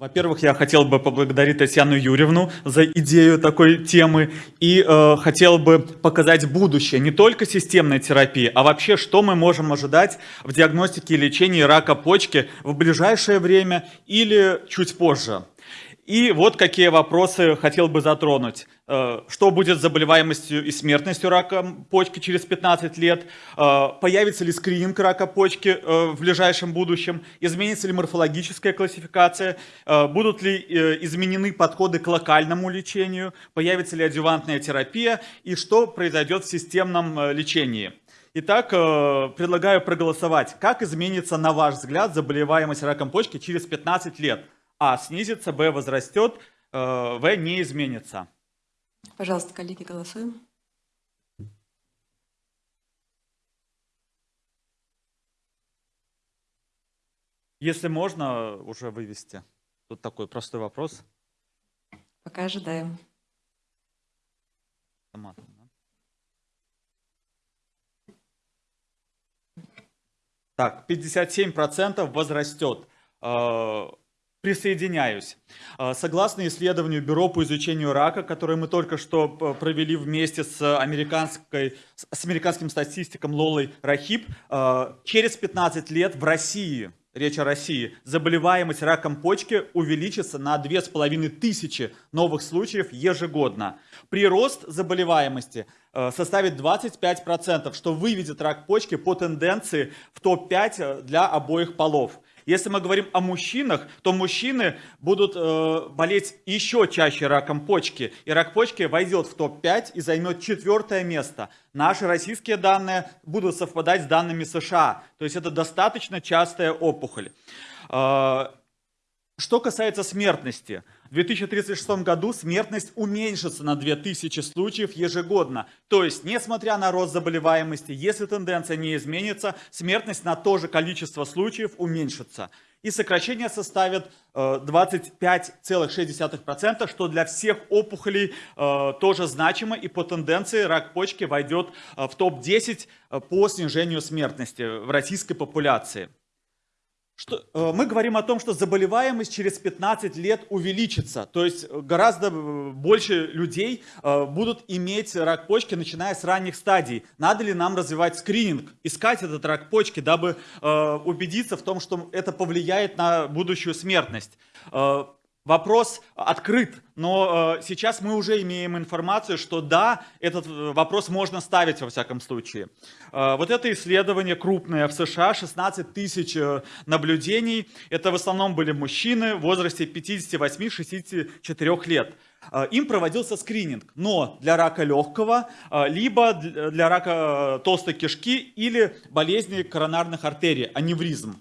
Во-первых, я хотел бы поблагодарить Татьяну Юрьевну за идею такой темы и э, хотел бы показать будущее не только системной терапии, а вообще, что мы можем ожидать в диагностике и лечении рака почки в ближайшее время или чуть позже. И вот какие вопросы хотел бы затронуть. Э, что будет с заболеваемостью и смертностью рака почки через 15 лет? Э, появится ли скрининг рака почки э, в ближайшем будущем? Изменится ли морфологическая классификация? Будут ли изменены подходы к локальному лечению? Появится ли адювантная терапия? И что произойдет в системном лечении? Итак, предлагаю проголосовать. Как изменится, на ваш взгляд, заболеваемость раком почки через 15 лет? А снизится, Б возрастет, э, В не изменится. Пожалуйста, коллеги, голосуем. Если можно, уже вывести. Тут такой простой вопрос. Пока ожидаем. Так, 57% возрастет. Э, Присоединяюсь. А, согласно исследованию Бюро по изучению рака, которое мы только что провели вместе с, американской, с американским статистиком Лолой Рахиб, а, через 15 лет в России, речь о России, заболеваемость раком почки увеличится на 2500 новых случаев ежегодно. Прирост заболеваемости а, составит 25%, что выведет рак почки по тенденции в топ-5 для обоих полов. Если мы говорим о мужчинах, то мужчины будут э, болеть еще чаще раком почки. И рак почки войдет в топ-5 и займет четвертое место. Наши российские данные будут совпадать с данными США. То есть это достаточно частая опухоль. Э, что касается смертности – в 2036 году смертность уменьшится на 2000 случаев ежегодно. То есть, несмотря на рост заболеваемости, если тенденция не изменится, смертность на то же количество случаев уменьшится. И сокращение составит 25,6%, что для всех опухолей э, тоже значимо. И по тенденции рак почки войдет э, в топ-10 э, по снижению смертности в российской популяции. Что, э, мы говорим о том, что заболеваемость через 15 лет увеличится, то есть э, гораздо э, больше людей будут иметь рак почки, начиная с ранних стадий. Надо ли нам развивать скрининг, искать этот рак почки, дабы убедиться в том, что это повлияет на будущую смертность? Вопрос открыт, но э, сейчас мы уже имеем информацию, что да, этот э, вопрос можно ставить во всяком случае. Э, вот это исследование крупное в США, 16 тысяч э, наблюдений. Это в основном были мужчины в возрасте 58-64 лет. Э, им проводился скрининг, но для рака легкого, э, либо для рака толстой кишки или болезни коронарных артерий, аневризм.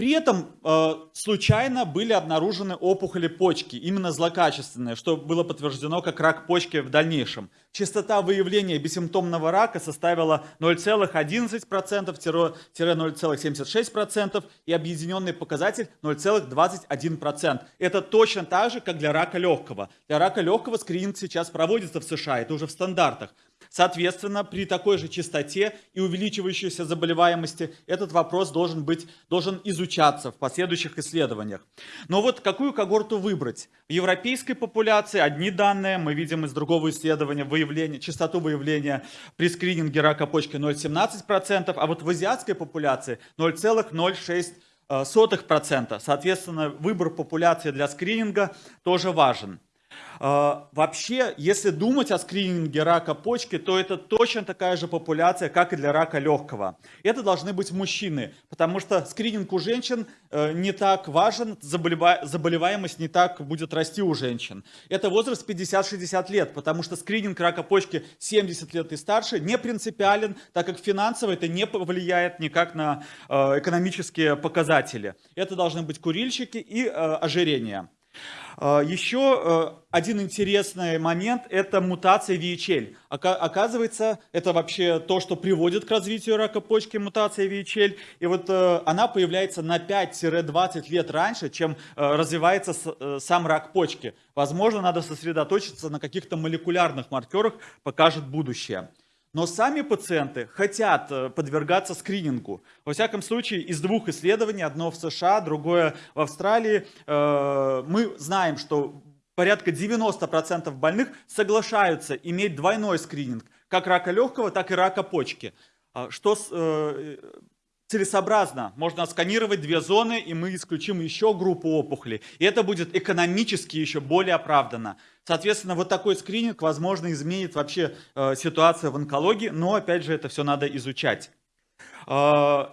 При этом э, случайно были обнаружены опухоли почки, именно злокачественные, что было подтверждено как рак почки в дальнейшем. Частота выявления бессимптомного рака составила 0,11%-0,76% и объединенный показатель 0,21%. Это точно так же, как для рака легкого. Для рака легкого скрининг сейчас проводится в США, это уже в стандартах. Соответственно, при такой же частоте и увеличивающейся заболеваемости этот вопрос должен, быть, должен изучаться в последующих исследованиях. Но вот какую когорту выбрать? В европейской популяции одни данные, мы видим из другого исследования выявление, частоту выявления при скрининге рака почки 0,17%, а вот в азиатской популяции 0,06%. Соответственно, выбор популяции для скрининга тоже важен. А, вообще, если думать о скрининге рака почки, то это точно такая же популяция, как и для рака легкого. Это должны быть мужчины, потому что скрининг у женщин э, не так важен, заболеваемость не так будет расти у женщин. Это возраст 50-60 лет, потому что скрининг рака почки 70 лет и старше не принципиален, так как финансово это не повлияет никак на э, экономические показатели. Это должны быть курильщики и э, ожирение. А, Еще э, один интересный момент – это мутация VHL. Оказывается, это вообще то, что приводит к развитию рака почки, мутация VHL. И вот э, она появляется на 5-20 лет раньше, чем э, развивается сам рак почки. Возможно, надо сосредоточиться на каких-то молекулярных маркерах, покажет будущее. Но сами пациенты хотят э, подвергаться скринингу. Во всяком случае, из двух исследований, одно в США, другое в Австралии, э, мы знаем, что порядка 90% больных соглашаются иметь двойной скрининг, как рака легкого, так и рака почки. А что э, целесообразно. Можно сканировать две зоны, и мы исключим еще группу опухолей. И это будет экономически еще более оправданно. Соответственно, вот такой скрининг, возможно, изменит вообще э, ситуацию в онкологии, но, опять же, это все надо изучать. Э,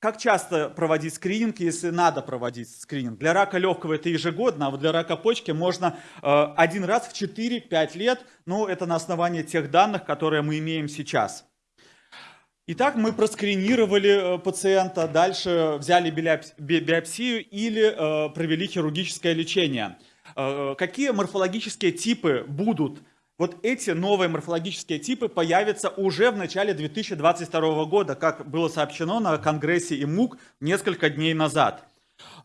как часто проводить скрининг, если надо проводить скрининг? Для рака легкого это ежегодно, а вот для рака почки можно э, один раз в 4-5 лет, ну, это на основании тех данных, которые мы имеем сейчас. Итак, мы проскринировали э, пациента, дальше взяли биопсию или э, провели хирургическое лечение. Э, какие морфологические типы будут? Вот эти новые морфологические типы появятся уже в начале 2022 года, как было сообщено на Конгрессе ИМУК несколько дней назад.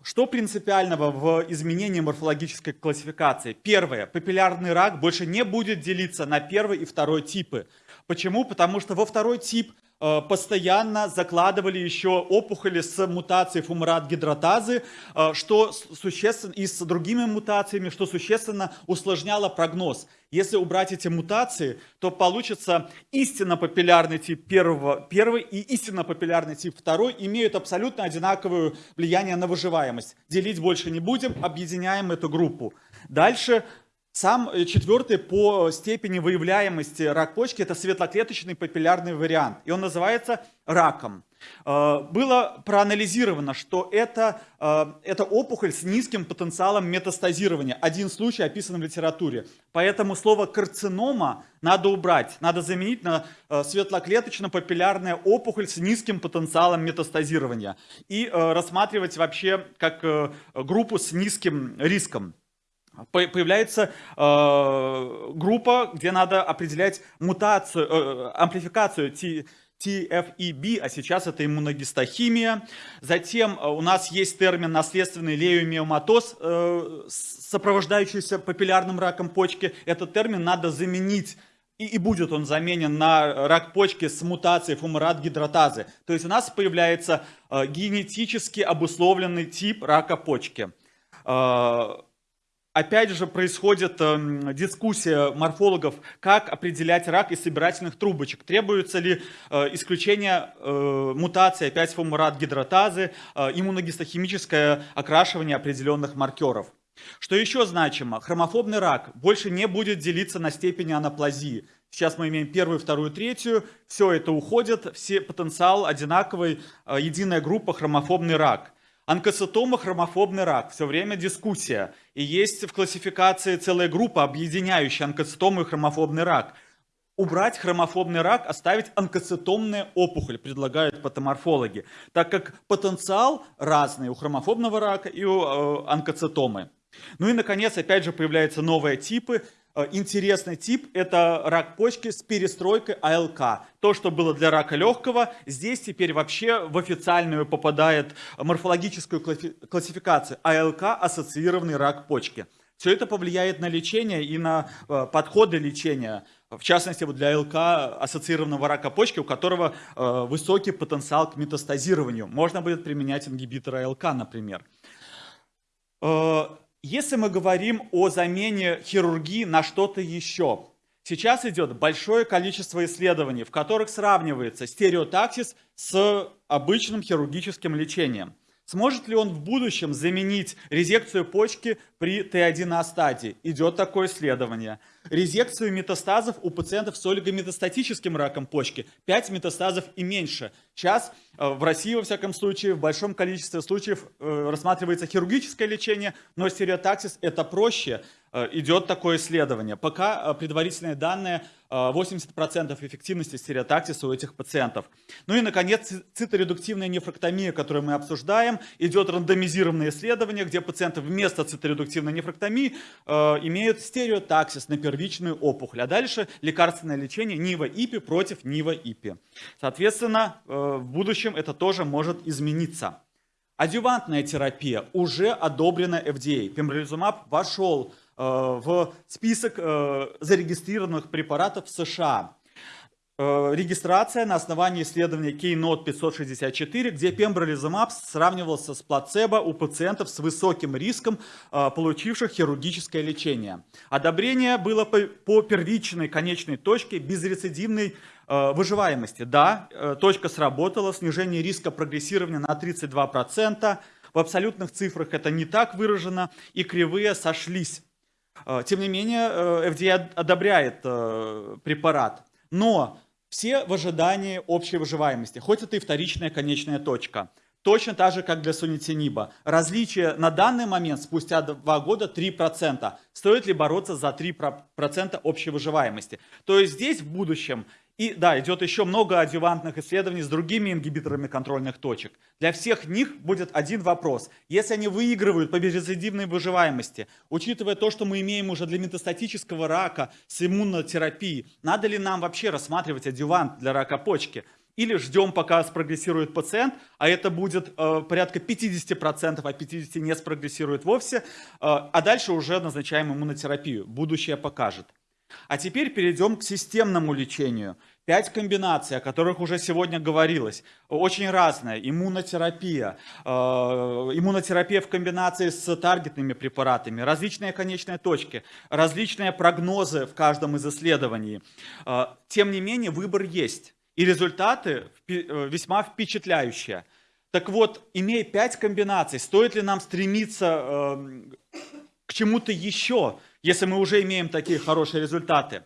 Что принципиального в изменении морфологической классификации? Первое. Папиллярный рак больше не будет делиться на первый и второй типы. Почему? Потому что во второй тип постоянно закладывали еще опухоли с мутацией фумарат гидратазы, э, что существенно, и с другими мутациями, что существенно усложняло прогноз. Если убрать эти мутации, то получится истинно папиллярный тип первого, первый и истинно папиллярный тип второй имеют абсолютно одинаковое влияние на выживаемость. Делить больше не будем, объединяем эту группу. Дальше сам э, четвертый по степени выявляемости рак почки – это светлоклеточный папиллярный вариант, и он называется раком. Э, было проанализировано, что это, э, это опухоль с низким потенциалом метастазирования. Один случай описан в литературе. Поэтому слово «карцинома» надо убрать, надо заменить на светлоклеточно-папиллярная опухоль с низким потенциалом метастазирования и рассматривать вообще как группу с низким риском появляется э, группа, где надо определять мутацию, э, амплификацию T, TFEB, а сейчас это иммуногистохимия. Затем э, у нас есть термин наследственный леомиоматоз, э, сопровождающийся папиллярным раком почки. Этот термин надо заменить и, будет он заменен на рак почки с мутацией фумарат гидратазы. То есть у нас появляется э, генетически обусловленный тип рака почки. Э, Опять же происходит э, дискуссия морфологов, как определять рак из собирательных трубочек. Требуется ли э, исключение э, мутации опять фумарат гидратазы, э, иммуногистохимическое окрашивание определенных маркеров. Что еще значимо? Хромофобный рак больше не будет делиться на степени анаплазии. Сейчас мы имеем первую, вторую, третью. Все это уходит, все потенциал одинаковый, э, единая группа хромофобный рак. Онкоцитома, хромофобный рак. Все время дискуссия. И есть в классификации целая группа, объединяющая онкоцитому и хромофобный рак. Убрать хромофобный рак, оставить онкоцитомная опухоль, предлагают патоморфологи, так как потенциал разный у хромофобного рака и у э, онкоцитомы. Ну и, наконец, опять же появляются новые типы – интересный тип – это рак почки с перестройкой АЛК. То, что было для рака легкого, здесь теперь вообще в официальную попадает морфологическую классификацию АЛК – ассоциированный рак почки. Все это повлияет на лечение и на э, подходы лечения. В частности, вот для АЛК ассоциированного рака почки, у которого э, высокий потенциал к метастазированию. Можно будет применять ингибиторы АЛК, например. Если мы говорим о замене хирургии на что-то еще, сейчас идет большое количество исследований, в которых сравнивается стереотаксис с обычным хирургическим лечением. Сможет ли он в будущем заменить резекцию почки при Т1А стадии? Идет такое исследование. Резекцию метастазов у пациентов с олигометастатическим раком почки. 5 метастазов и меньше. Сейчас э, в России, во всяком случае, в большом количестве случаев э, рассматривается хирургическое лечение, но стереотаксис это проще. Э, идет такое исследование. Пока предварительные данные 80% эффективности стереотаксиса у этих пациентов. Ну и, наконец, циторедуктивная нефрактомия, которую мы обсуждаем. Идет рандомизированное исследование, где пациенты вместо циторедуктивной нефрактомии имеют стереотаксис на первичную опухоль. А дальше лекарственное лечение НИВА-ИПИ против НИВА-ИПИ. Соответственно, э, в будущем это тоже может измениться. Адювантная терапия уже одобрена FDA. Пембролизумаб вошел э, в список э, зарегистрированных препаратов в США. Э, регистрация на основании исследования Keynote 564, где пембролизумаб сравнивался с плацебо у пациентов с высоким риском, э, получивших хирургическое лечение. Одобрение было по первичной конечной точке безрецидивной э, выживаемости. Да, точка сработала, снижение риска прогрессирования на 32%, в абсолютных цифрах это не так выражено, и кривые сошлись. Тем не менее, FDA одобряет препарат. Но все в ожидании общей выживаемости, хоть это и вторичная конечная точка. Точно так же, как для сунитиниба. Различие на данный момент, спустя два года, 3%. Стоит ли бороться за 3% общей выживаемости? То есть здесь в будущем и да, идет еще много адювантных исследований с другими ингибиторами контрольных точек. Для всех них будет один вопрос. Если они выигрывают по безрецидивной выживаемости, учитывая то, что мы имеем уже для метастатического рака с иммунотерапией, надо ли нам вообще рассматривать адювант для рака почки? Или ждем, пока спрогрессирует пациент, а это будет э, порядка 50%, а 50% не спрогрессирует вовсе, э, а дальше уже назначаем иммунотерапию. Будущее покажет. А теперь перейдем к системному лечению. Пять комбинаций, о которых уже сегодня говорилось, очень разная. Иммунотерапия, э, иммунотерапия в комбинации с таргетными препаратами, различные конечные точки, различные прогнозы в каждом из исследований. Э, тем не менее, выбор есть. И результаты э, весьма впечатляющие. Так вот, имея пять комбинаций, стоит ли нам стремиться к чему-то еще, если мы уже имеем такие хорошие результаты?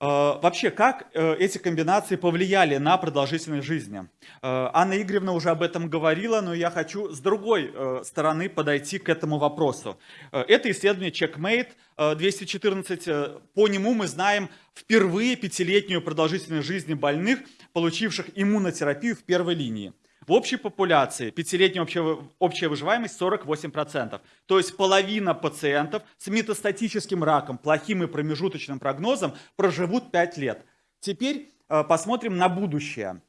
Э, вообще, как э, эти комбинации повлияли на продолжительность жизни? Э, Анна Игоревна уже об этом говорила, но я хочу с другой стороны подойти к этому вопросу. Это исследование Checkmate 214. По нему мы знаем впервые пятилетнюю продолжительность жизни больных, получивших иммунотерапию в первой линии. В общей популяции пятилетняя общая, общая выживаемость 48%. То есть половина пациентов с метастатическим раком, плохим и промежуточным прогнозом проживут 5 лет. Теперь э, посмотрим на будущее.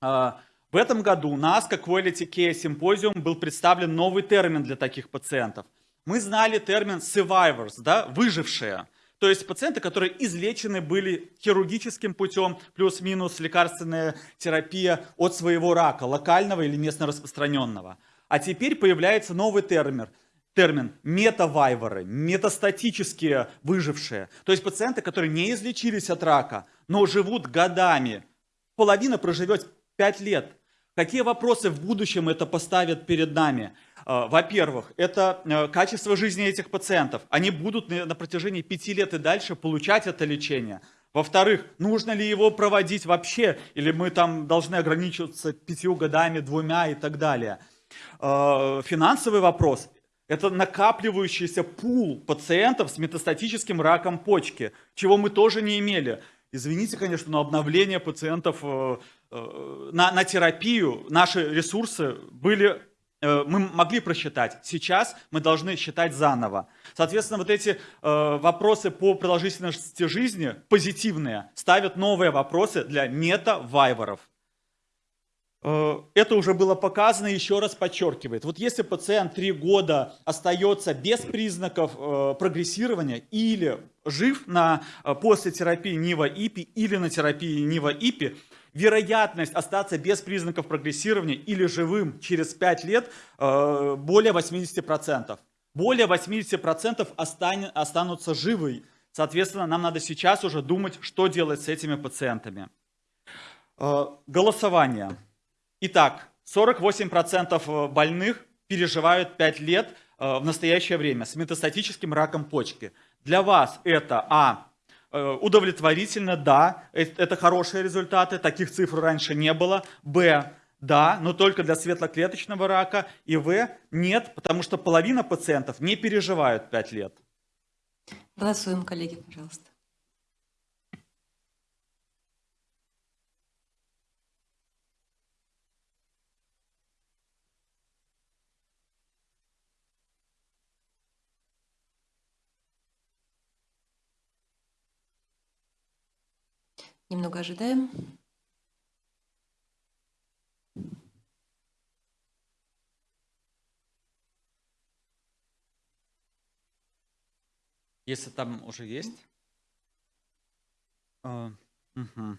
Э, в этом году на ASCO Quality Care Symposium был представлен новый термин для таких пациентов. Мы знали термин survivors, да, выжившие. То есть пациенты, которые излечены были хирургическим путем, плюс-минус лекарственная терапия от своего рака, локального или местно распространенного. А теперь появляется новый термин, термин метавайверы, метастатические выжившие. То есть пациенты, которые не излечились от рака, но живут годами. Половина проживет 5 лет. Какие вопросы в будущем это поставит перед нами? А, во-первых, это э, качество жизни этих пациентов. Они будут на протяжении пяти лет и дальше получать это лечение. Во-вторых, нужно ли его проводить вообще, или мы там должны ограничиваться пятью годами, двумя и так далее. А, финансовый вопрос – это накапливающийся пул пациентов с метастатическим раком почки, чего мы тоже не имели. Извините, конечно, но обновление пациентов э, э, на, на терапию, наши ресурсы были мы могли просчитать. Сейчас мы должны считать заново. Соответственно, вот эти э, вопросы по продолжительности жизни, позитивные, ставят новые вопросы для мета-вайверов. Э, это уже было показано, еще раз подчеркивает. Вот если пациент три года остается без признаков прогрессирования или жив на, после терапии НИВА-ИПИ или на терапии НИВА-ИПИ, вероятность остаться без признаков прогрессирования или живым через 5 лет э, более 80%. Более 80% останутся живы. Соответственно, нам надо сейчас уже думать, что делать с этими пациентами. Э, голосование. Итак, 48% больных переживают 5 лет э, в настоящее время с метастатическим раком почки. Для вас это А Э, удовлетворительно, да, э, это хорошие результаты, таких цифр раньше не было. Б, да, но только для светлоклеточного рака. И В, нет, потому что половина пациентов не переживают 5 лет. Голосуем, коллеги, пожалуйста. Немного ожидаем. Если там уже есть. А, Мгм.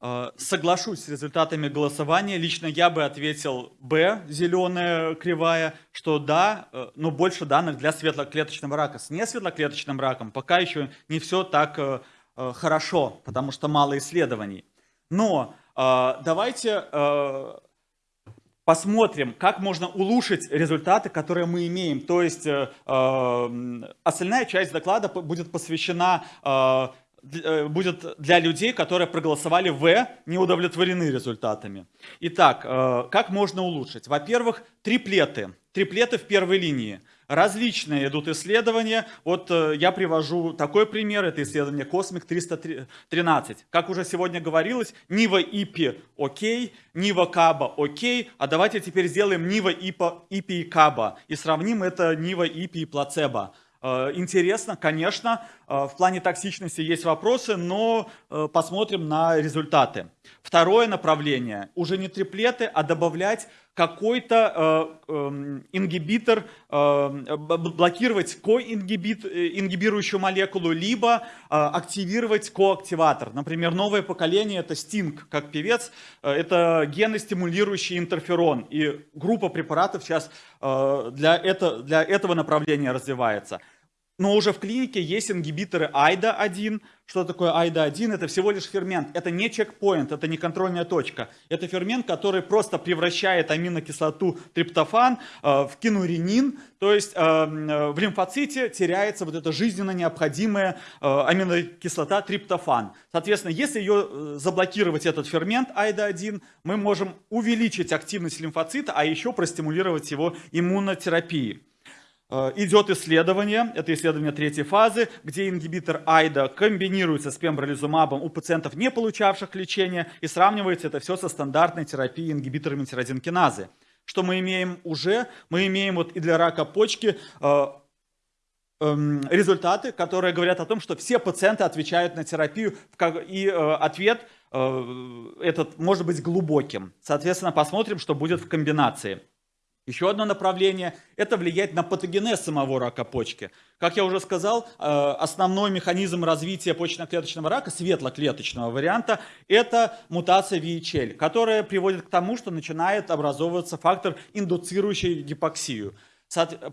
Э, Соглашусь с результатами голосования. Лично я бы ответил Б, зеленая кривая, что да, э, но больше данных для светлоклеточного рака. С несветлоклеточным раком пока еще не все так э, хорошо, потому что мало исследований. Но э, давайте э, посмотрим, как можно улучшить результаты, которые мы имеем. То есть э, э, остальная часть доклада будет посвящена э, э, будет для людей, которые проголосовали В, не удовлетворены результатами. Итак, э, как можно улучшить? Во-первых, триплеты. Триплеты в первой линии. Различные идут исследования. Вот э, я привожу такой пример. Это исследование Cosmic 313. Как уже сегодня говорилось, Нива ИПИ окей, Нива Каба окей. А давайте теперь сделаем Нива ИПИ и Каба. И сравним это Нива ИПИ и плацебо. Э, Интересно, конечно, э, в плане токсичности есть вопросы, но посмотрим на результаты. Второе направление, уже не триплеты, а добавлять какой-то э, эм, ингибитор, э, б- б- блокировать коингибирующую молекулу, либо э, активировать коактиватор. Например, новое поколение это Sting, как певец, э, это геностимулирующий интерферон. И группа препаратов сейчас э, для этого направления развивается. Но уже в клинике есть ингибиторы AIDA-1. Что такое AIDA-1? Это всего лишь фермент. Это не чекпоинт, это не контрольная точка. Это фермент, который просто превращает аминокислоту триптофан э, в кинуренин. То есть э, э, в лимфоците теряется вот эта жизненно необходимая аминокислота триптофан. Соответственно, если ее заблокировать, этот фермент AIDA-1, мы можем увеличить активность лимфоцита, а еще простимулировать его иммунотерапией. Э, Идет исследование, это исследование третьей фазы, где ингибитор АЙДа комбинируется с пембролизумабом у пациентов, не получавших лечения, и сравнивается это все со стандартной терапией ингибиторами тирозин киназы. Что мы имеем уже? Мы имеем вот и для рака почки э, эм, результаты, которые говорят о том, что все пациенты отвечают на терапию, и э, ответ э, этот может быть глубоким. Соответственно, посмотрим, что будет в комбинации. Еще одно направление – это влиять на патогенез самого рака почки. Как я уже сказал, э, основной механизм развития почечно-клеточного рака, светлоклеточного варианта, это мутация VHL, которая приводит к тому, что начинает образовываться фактор, индуцирующий гипоксию.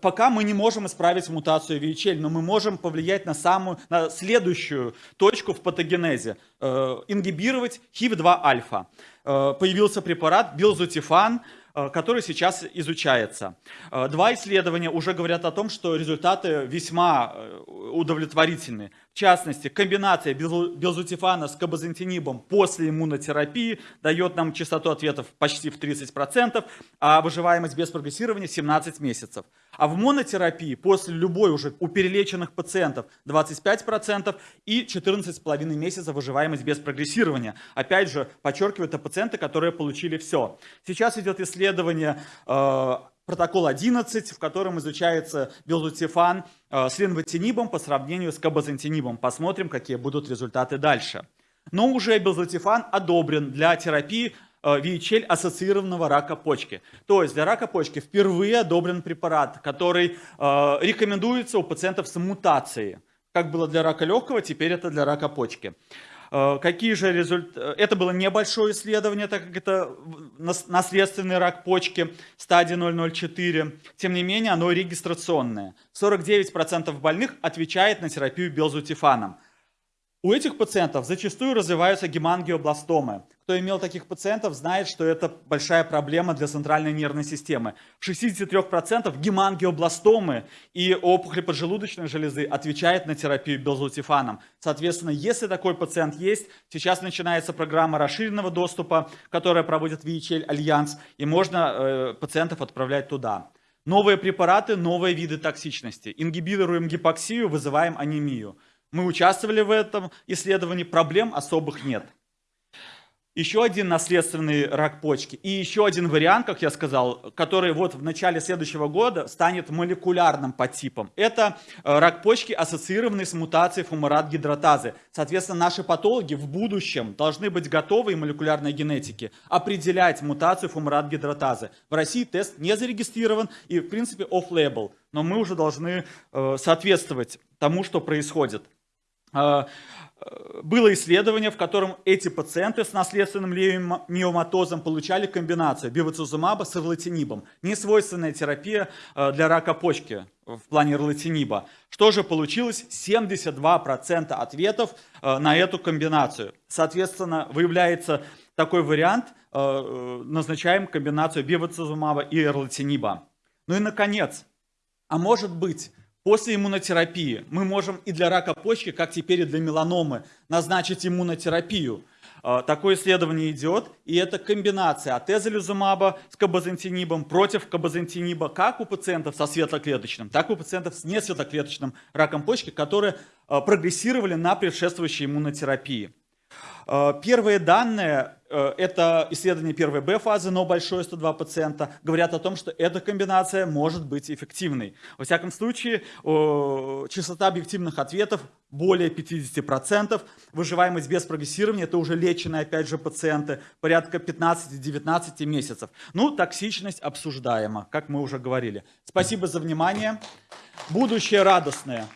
Пока мы не можем исправить мутацию VHL, но мы можем повлиять на самую, на следующую точку в патогенезе, э, ингибировать HIV-2-альфа. Э, Появился препарат билзутифан, который сейчас изучается. Э, Два исследования уже говорят о том, что результаты весьма э, удовлетворительны. В частности, комбинация билзутифана с кабазантинибом после иммунотерапии дает нам частоту ответов почти в 30%, а выживаемость без прогрессирования 17 месяцев. А в монотерапии после любой уже у перелеченных пациентов 25% и 14,5 месяцев выживаемость без прогрессирования. Опять же, подчеркиваю, это пациенты, которые получили все. Сейчас идет исследование э, протокол 11, в котором изучается билзутифан э, с линвотинибом по сравнению с кабазантинибом. Посмотрим, какие будут результаты дальше. Но уже билзутифан одобрен для терапии э, VHL ассоциированного рака почки. То есть для рака почки впервые одобрен препарат, который э, рекомендуется у пациентов с мутацией. Как было для рака легкого, теперь это для рака почки. Э, Какие же результаты? Это было небольшое исследование, так как это нас- наследственный рак почки стадии 004. Тем не менее, оно регистрационное. 49% больных отвечает на терапию белзутифаном. У этих пациентов зачастую развиваются гемангиобластомы. Кто имел таких пациентов, знает, что это большая проблема для центральной нервной системы. В 63% гемангиобластомы и опухоли поджелудочной железы отвечают на терапию белзутифаном. Соответственно, если такой пациент есть, сейчас начинается программа расширенного доступа, которая проводит VHL Альянс, и можно э, пациентов отправлять туда. Новые препараты, новые виды токсичности. Ингибируем гипоксию, вызываем анемию. Мы участвовали в этом исследовании, проблем особых нет. Еще один наследственный рак почки и еще один вариант, как я сказал, который вот в начале следующего года станет молекулярным подтипом. Это э, рак почки, ассоциированный с мутацией фумарат-гидратазы. Соответственно, наши патологи в будущем должны быть готовы и молекулярной генетики определять мутацию фумарат-гидратазы. В России тест не зарегистрирован и, в принципе, off-label, но мы уже должны э, соответствовать тому, что происходит. Э, э, было исследование, в котором эти пациенты с наследственным миоматозом получали комбинацию бивацизумаба с ирлатинибом. Несвойственная терапия э, для рака почки в плане ирлатиниба. Что же получилось? 72% ответов э, на эту комбинацию. Соответственно, выявляется такой вариант, назначаем комбинацию бивацизумаба и ирлатиниба. Ну и наконец, а может быть, После иммунотерапии мы можем и для рака почки, как теперь и для меланомы, назначить иммунотерапию. А, такое исследование идет, и это комбинация атезолизумаба с кабазантинибом против кабазантиниба как у пациентов со светлоклеточным, так и у пациентов с несветлоклеточным раком почки, которые а, прогрессировали на предшествующей иммунотерапии. А, первые данные это исследование первой Б-фазы, но большое 102 пациента, говорят о том, что эта комбинация может быть эффективной. Во всяком случае, частота объективных ответов более 50%, выживаемость без прогрессирования, это уже леченые, опять же, пациенты, порядка 15-19 месяцев. Ну, токсичность обсуждаема, как мы уже говорили. Спасибо за внимание. Будущее радостное.